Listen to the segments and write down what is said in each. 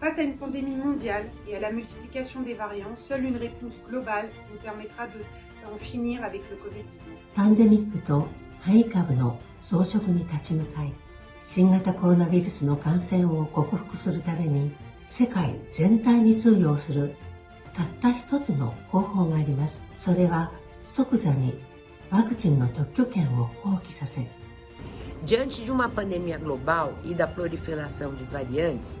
Face à une pandémie mondiale et à la multiplication des variants, seule une réponse globale nous permettra d'en finir avec le Covid-19. パンデミックと変異株の増殖に立ち向かい、新型コロナウイルスの感染を克服するために、世界全体に通用するたった一つの方法があります。それは即座にワクチンの特許権を放棄させ、Diante de uma pandemia global e da proliferação de variantes,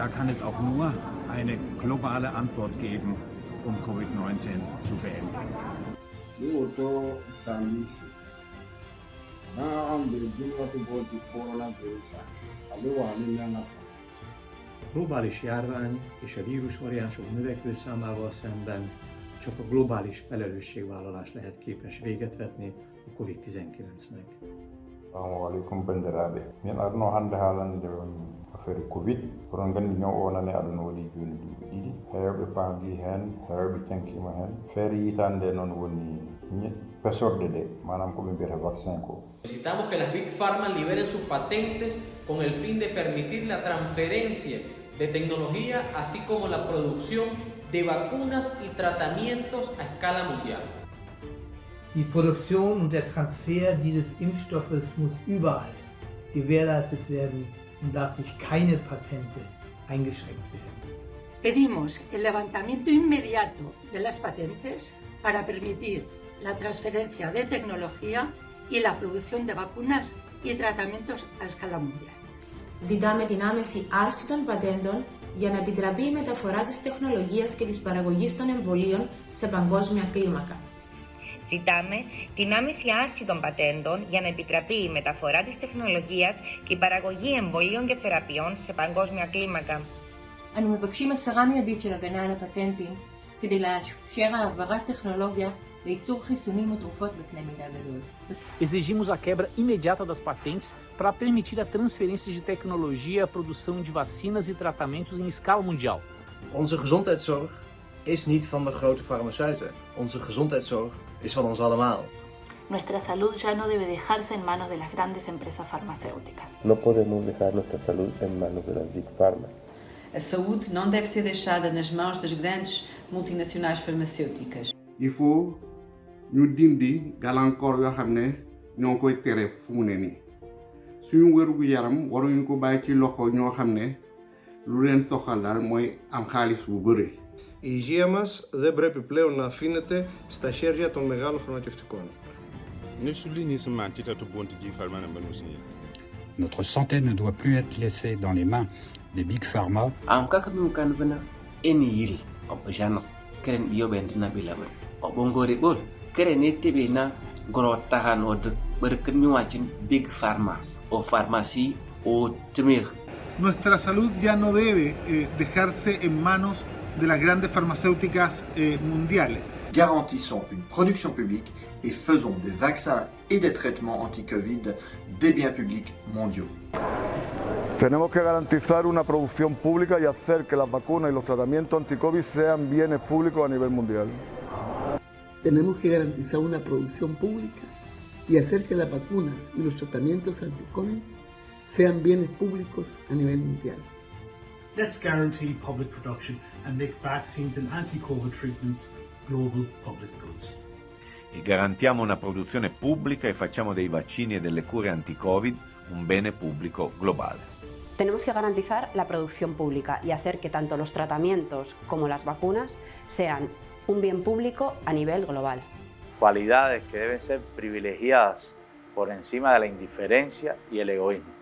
Da kann es auch nur eine globale Antwort geben, um Covid-19 zu beenden. Lóòótọ́ Sàmìsì náà ń bèrè bí wọ́n ti bọ́ ti koronavírus àléwà ní Myanmar. globális járvány és a vírusvariánsok növekvő számával szemben csak a globális felelősségvállalás lehet képes véget vetni a COVID-19-nek. assalamu aleykum bandiraɓe min arno hannde haalande affaire covid. Kono gandi ñaw o nane aduna waɗi joni duuɓi ɗiɗi hewɓe paami hen hewɓe cankima hen feere yitande nde noon woni pesorde ɗe manam koɓe mbiyata vaccin ko Necesitamos que las Big Pharma liberen sus patentes con el fin de permitir la transferencia de tecnología, así como la producción de vacunas y tratamientos a escala mundial. Die Produktion und der Transfer dieses Impfstoffes muss überall gewährleistet werden und darf durch keine Patente eingeschränkt werden. Pedimos el levantamiento inmediato de las patentes para permitir la transferencia de tecnología y la producción de vacunas y tratamientos a escala mundial. Ζητάμε την άμεση άρση των πατέντων για να επιτραπεί η μεταφορά της τεχνολογίας και της παραγωγής των εμβολίων σε παγκόσμια κλίμακα. Ζητάμε την άμεση άρση των πατέντων για να επιτραπεί η μεταφορά της τεχνολογίας και η παραγωγή εμβολίων και θεραπείων σε παγκόσμια κλίμακα. אנו מבקשים הסרה מיידית של הגנה על הפטנטים כדי לאפשר העברת טכנולוגיה לייצור חיסונים ותרופות בקנה מידה גדול. Exigimos a quebra imediata das patentes para permitir a transferência de tecnologia e a produção de vacinas e tratamentos em escala mundial. Onze gezondheidszorg is niet van de grote farmaceuten. Onze gezondheidszorg is van ons allemaal. Nuestra salud ya no debe dejarse en manos de las grandes empresas farmacéuticas. No podemos dejar nuestra salud en manos de las Big Pharma. A saúde não deve ser deixada nas mãos das grandes multinacionais farmacêuticas. il faut ñu dindi gàllankoor yoo xam ne ñoo koy tere fu mu ne nii suñu wérugu yaram waruñu ko bàyyi ci loxo ñoo xam ne lu leen soxal daal mooy am xaalis bu bëri. Η υγεία μας δεν πρέπει πλέον να αφήνεται στα χέρια των μεγάλων φαρμακευτικών. Notre santé ne doit plus être laissée dans les mains des Big Pharma. am kaka ɗum kan fana eni yiri oɓo jano keren ɓiyoɓe na ɓilaɓe oɓo ngori ɓol kere ne teɓe na goro tahan o ɓerken miwacin big pharma o pharmacie o temir Nuestra salud ya no debe eh, dejarse en manos de las grandes farmacéuticas eh, mundiales. Garantissons une production publique et faisons des vaccins et des traitements anti-Covid des biens publics mondiaux. Tenemos que garantizar una producción pública y hacer que las vacunas y los tratamientos anti-COVID sean bienes públicos a nivel mundial. Tenemos que garantizar una producción pública y hacer que las vacunas y los tratamientos anti-COVID sean bienes públicos a nivel mundial. Let's guarantee public production and make vaccines and anti-COVID treatments global public goods. E garantiamo una produzione pubblica e facciamo dei vaccini e delle cure anti-Covid un bene pubblico globale. Tenemos que garantizar la producción pública y hacer que tanto los tratamientos como las vacunas sean un bien público a nivel global. Cualidades que deben ser privilegiadas por encima de la indiferencia y el egoísmo.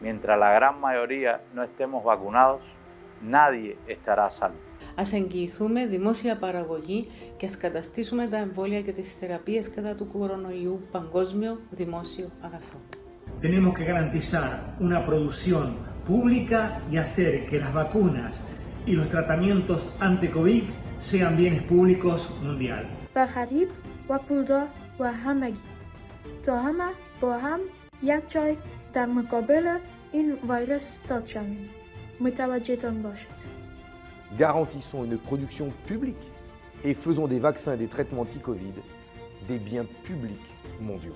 Mientras la gran mayoría no estemos vacunados, nadie estará a salvo. Ας εγγυηθούμε δημόσια παραγωγή και ας καταστήσουμε τα εμβόλια και τις θεραπείες κατά του κορονοϊού παγκόσμιο δημόσιο αγαθό. Tenemos que garantizar una producción pública y hacer que las vacunas y los tratamientos anti-COVID sean bienes públicos mundial. بغریب و پولدار و همگی تا همه با هم یک جای Garantissons une production publique et faisons des vaccins et des traitements anti-Covid des biens publics mondiaux.